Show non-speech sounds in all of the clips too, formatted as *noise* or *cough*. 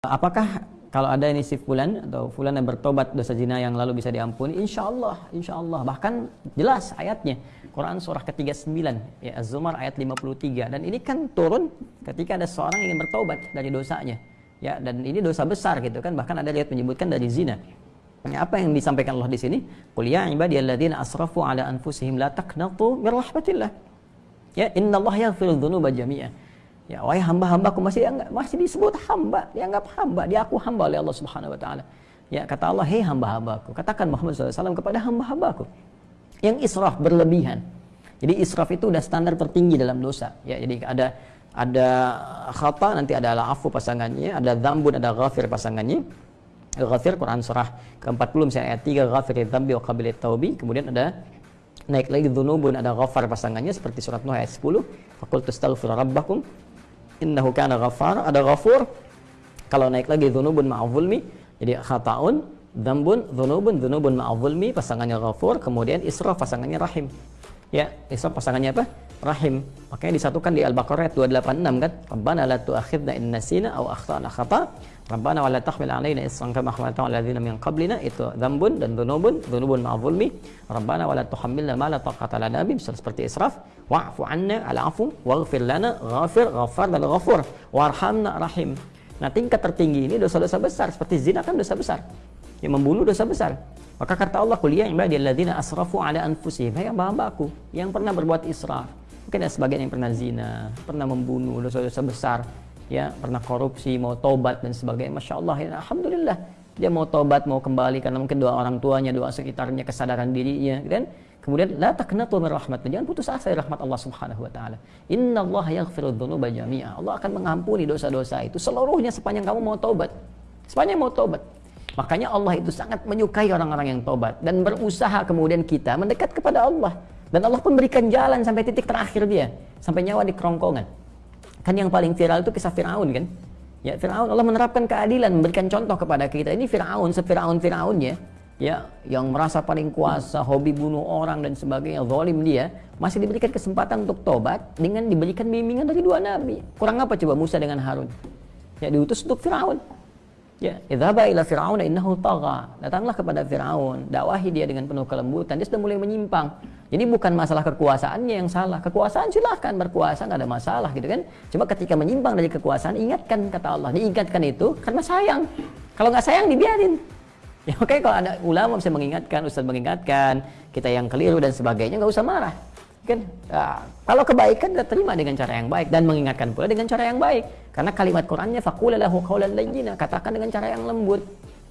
Apakah kalau ada ini si fulan atau fulan yang bertobat dosa zina yang lalu bisa diampuni? Insya Allah, insya Allah. Bahkan jelas ayatnya. Quran surah ke-39 ya Az-Zumar ayat 53 dan ini kan turun ketika ada seorang ingin bertobat dari dosanya. Ya dan ini dosa besar gitu kan. Bahkan ada lihat menyebutkan dari zina. Ya, apa yang disampaikan Allah di sini? Qul ya ibadiyalladzina asrafu ala anfusihim la taqnatu min rahmatillah. Ya innallaha yaghfiru dzunuba jami'a Ya, wahai hamba-hambaku masih dianggap, masih disebut hamba, dianggap hamba, diaku hamba oleh Allah Subhanahu wa taala. Ya, kata Allah, "Hei hamba-hambaku, katakan Muhammad SAW kepada hamba-hambaku yang israf berlebihan." Jadi israf itu udah standar tertinggi dalam dosa. Ya, jadi ada ada khata nanti ada afu pasangannya, ada dzambun, ada ghafir pasangannya. Ghafir Quran surah ke-40 misalnya ayat 3 ghafir dzambi wa qabilit taubi. Kemudian ada naik lagi dzunubun ada ghafar pasangannya seperti surat Nuh ayat 10. Faqultu astaghfiru rabbakum innahu kana ghafar ada ghafur kalau naik lagi dzunubun ma'zulmi jadi khataun dzambun dzunubun dzunubun ma'zulmi pasangannya ghafur kemudian israf pasangannya rahim. Ya israf pasangannya apa rahim. Makanya disatukan di Al-Baqarah ayat 286 kan? Rabbana la tu'akhidna in nasina aw akhtana khata. Rabbana wala tahmil alaina isran kama hamaltahu ala ladzina min qablina. Itu dzambun dan dzunubun dzunubun ma'a zulmi Rabbana wala tuhammilna ma la taqata lana bi. Seperti israf wa'fu 'anna al-'afu waghfir lana ghafir ghafar dan ghafur. Warhamna rahim. Nah tingkat tertinggi ini dosa-dosa besar. Seperti zina kan dosa besar. Yang membunuh dosa besar. Maka kata Allah kuliah ibadilladzina asrafu ala anfusihim. Hai hamba aku yang pernah berbuat israf mungkin ada sebagian yang pernah zina pernah membunuh dosa-dosa besar ya pernah korupsi mau tobat dan sebagainya. Masya Allah ya alhamdulillah. Dia mau tobat mau kembali karena mungkin doa orang tuanya doa sekitarnya kesadaran dirinya dan kemudian la taqnatu min rahmat jangan putus asa dari rahmat Allah Subhanahu wa taala. Allah yaghfiru jami'a. Allah akan mengampuni dosa-dosa itu seluruhnya sepanjang kamu mau tobat sepanjang mau tobat makanya Allah itu sangat menyukai orang-orang yang tobat dan berusaha kemudian kita mendekat kepada Allah dan Allah pun berikan jalan sampai titik terakhir dia sampai nyawa di kerongkongan Kan yang paling viral itu kisah Firaun kan? Ya, Firaun Allah menerapkan keadilan, memberikan contoh kepada kita. Ini Firaun, sefiraun Firaunnya, ya, yang merasa paling kuasa, hobi bunuh orang dan sebagainya, zalim dia, masih diberikan kesempatan untuk tobat dengan diberikan bimbingan dari dua nabi. Kurang apa coba Musa dengan Harun? Ya, diutus untuk Firaun. Ya, idzaba ila fir'auna innahu tagha. Datanglah kepada Firaun, dakwahi dia dengan penuh kelembutan. Dia sudah mulai menyimpang. Jadi bukan masalah kekuasaannya yang salah. Kekuasaan silahkan berkuasa nggak ada masalah gitu kan. Cuma ketika menyimpang dari kekuasaan ingatkan kata Allah. Diingatkan itu karena sayang. Kalau nggak sayang dibiarin. *laughs* Ya oke okay, kalau ada ulama bisa mengingatkan, ustaz mengingatkan, kita yang keliru dan sebagainya nggak usah marah kan nah, kalau kebaikan kita terima dengan cara yang baik dan mengingatkan pula dengan cara yang baik karena kalimat Qurannya faqula lahu qawlan layyina katakan dengan cara yang lembut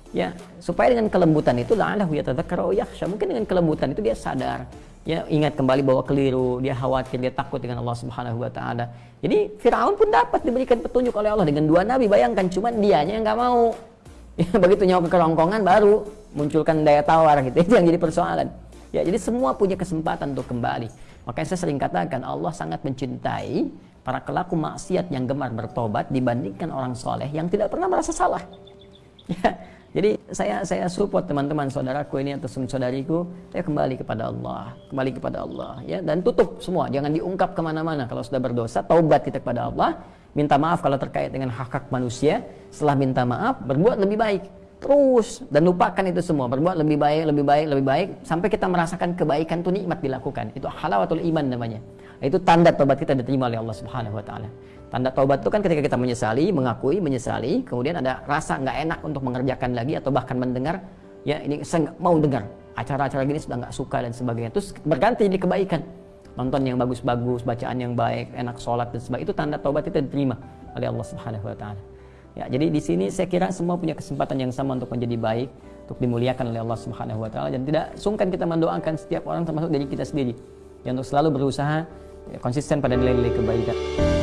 ya supaya dengan kelembutan itu la'allahu yatadzakkaru yakhsha mungkin dengan kelembutan itu dia sadar ya ingat kembali bahwa keliru dia khawatir dia takut dengan Allah Subhanahu wa taala. Jadi Firaun pun dapat diberikan petunjuk oleh Allah dengan dua nabi. Bayangkan cuman dianya yang nggak mau. *laughs* Ya begitu nyawa ke kerongkongan baru munculkan daya tawar gitu. Itu yang jadi persoalan. Ya jadi semua punya kesempatan untuk kembali. Makanya saya sering katakan Allah sangat mencintai para kelaku maksiat yang gemar bertobat dibandingkan orang soleh yang tidak pernah merasa salah. *laughs* Ya, jadi saya saya support teman-teman saudaraku ini atau saudariku, saya kembali kepada Allah, kembali kepada Allah, ya. Dan tutup semua, jangan diungkap ke mana-mana. Kalau sudah berdosa, taubat kita kepada Allah, minta maaf kalau terkait dengan hak hak manusia. Setelah minta maaf, berbuat lebih baik. Terus dan lupakan itu semua. Berbuat lebih baik lebih baik lebih baik. Sampai kita merasakan kebaikan itu nikmat dilakukan. Itu halawatul iman namanya. Itu tanda tobat kita diterima oleh Allah Subhanahu wa taala tanda tobat itu kan ketika kita menyesali mengakui menyesali kemudian ada rasa nggak enak untuk mengerjakan lagi atau bahkan mendengar ya ini saya mau dengar. Acara-acara gini sudah nggak suka dan sebagainya. Terus berganti jadi kebaikan. Nonton yang bagus-bagus bacaan yang baik enak sholat dan sebagainya itu tanda tobat kita diterima oleh Allah Subhanahu wa taala. Ya, jadi di sini saya kira semua punya kesempatan yang sama untuk menjadi baik, untuk dimuliakan oleh Allah Subhanahu wa taala. Dan tidak sungkan kita mendoakan setiap orang termasuk dari kita sendiri yang untuk selalu berusaha ya, konsisten pada nilai-nilai kebaikan.